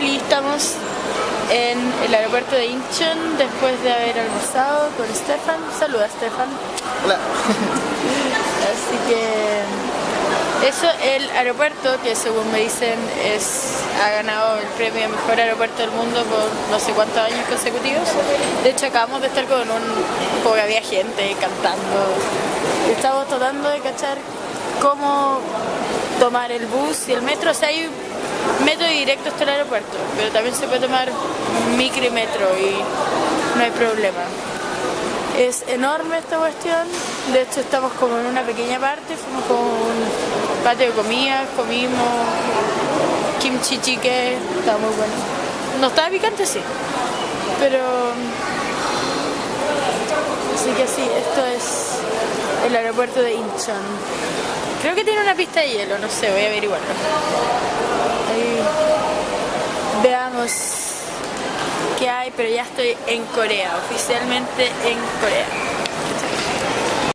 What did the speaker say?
Hoy estamos en el aeropuerto de Incheon después de haber almorzado con Stefan. Saluda Stefan. Hola. Así que eso, el aeropuerto que según me dicen es ha ganado el premio mejor aeropuerto del mundo por no sé cuántos años consecutivos. De hecho acabamos de estar con un porque había gente cantando. Estamos tratando de cachar cómo tomar el bus y el metro. O sea, hay metro directo hasta el aeropuerto, pero también se puede tomar micro y metro y no hay problema. Es enorme esta cuestión, de hecho estamos como en una pequeña parte, fuimos como un patio de comida, comimos kimchi chique, estaba muy bueno. No estaba picante, sí, pero... Así que sí, esto es el aeropuerto de Incheon. Creo que tiene una pista de hielo, no sé, voy a averiguarlo. Ahí veamos qué hay, pero ya estoy en Corea, oficialmente en Corea.